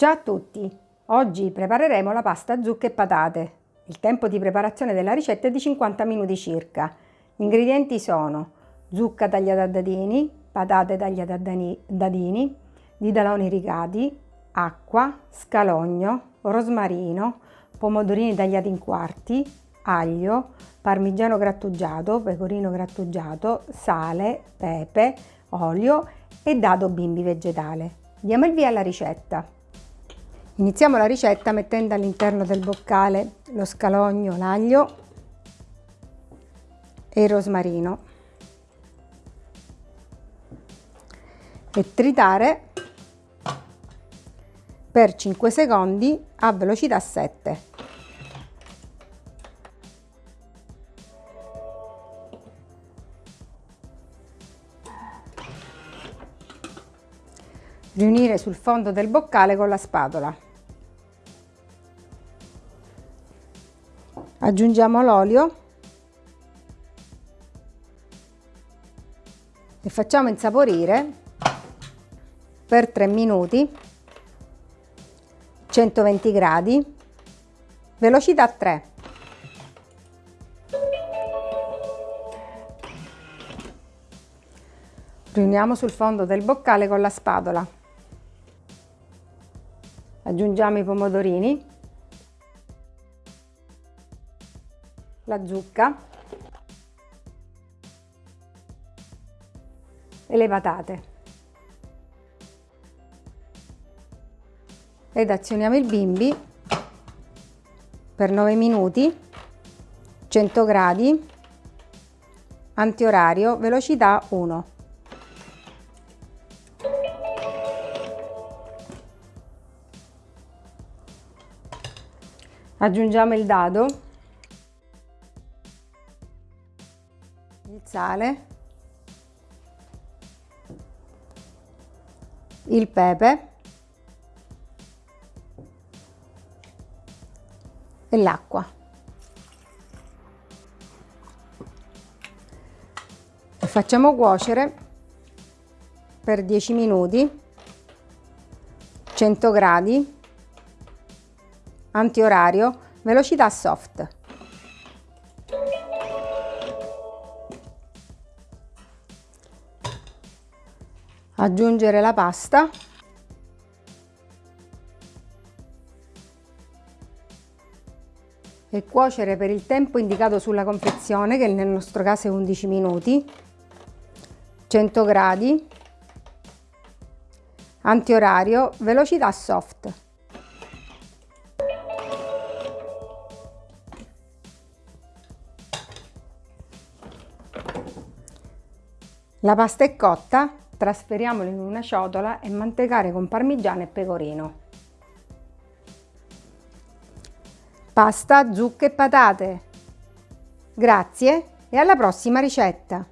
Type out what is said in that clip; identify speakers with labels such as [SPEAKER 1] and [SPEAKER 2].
[SPEAKER 1] Ciao a tutti! Oggi prepareremo la pasta zucche e patate. Il tempo di preparazione della ricetta è di 50 minuti circa. Gli ingredienti sono zucca tagliata a dadini, patate tagliate a dadini, didaloni rigati, acqua, scalogno, rosmarino, pomodorini tagliati in quarti, aglio, parmigiano grattugiato, pecorino grattugiato, sale, pepe, olio e dado bimbi vegetale. Diamo il via alla ricetta. Iniziamo la ricetta mettendo all'interno del boccale lo scalogno, l'aglio e il rosmarino e tritare per 5 secondi a velocità 7. Riunire sul fondo del boccale con la spatola. Aggiungiamo l'olio. E facciamo insaporire per 3 minuti 120 gradi velocità 3 riuniamo sul fondo del boccale con la spatola. Aggiungiamo i pomodorini la zucca e le patate. Ed azioniamo il bimbi per 9 minuti, 100 gradi, antiorario, velocità 1. Aggiungiamo il dado sale, il pepe e l'acqua. Facciamo cuocere per 10 minuti, 100 gradi, antiorario, velocità soft. Aggiungere la pasta. E cuocere per il tempo indicato sulla confezione che nel nostro caso è 11 minuti. 100 gradi. Antiorario velocità soft. La pasta è cotta Trasferiamolo in una ciotola e mantecare con parmigiano e pecorino. Pasta, zucche e patate. Grazie e alla prossima ricetta!